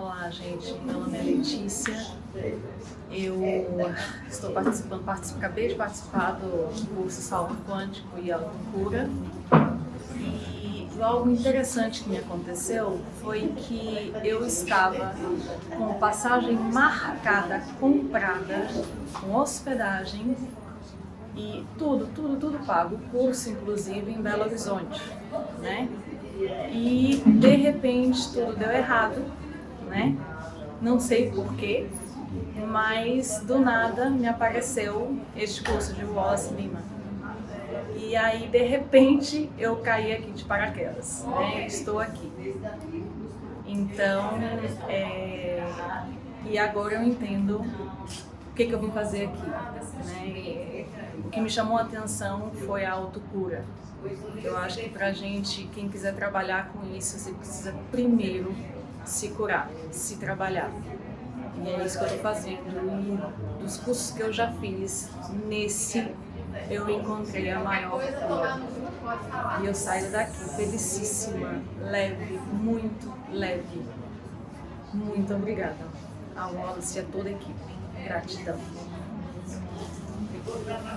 Olá, gente. Meu nome é Letícia. Eu estou participando, participo, acabei de participar do curso Salto Quântico e Autocura. E algo interessante que me aconteceu foi que eu estava com passagem marcada, comprada, com hospedagem e tudo, tudo, tudo pago. O curso, inclusive, em Belo Horizonte, né? E, de repente, tudo deu errado né? Não sei porquê, mas do nada me apareceu este curso de Wallace Lima. E aí, de repente, eu caí aqui de paraquedas, né? Estou aqui. Então, é... e agora eu entendo o que, que eu vim fazer aqui. Né? O que me chamou a atenção foi a autocura. Eu acho que pra gente, quem quiser trabalhar com isso, você precisa primeiro se curar, se trabalhar. E é isso que eu estou fazendo. E dos cursos que eu já fiz, nesse eu encontrei a maior cura. E eu saio daqui felicíssima, leve, muito leve. Muito obrigada ao Wallace e a toda a equipe. Gratidão.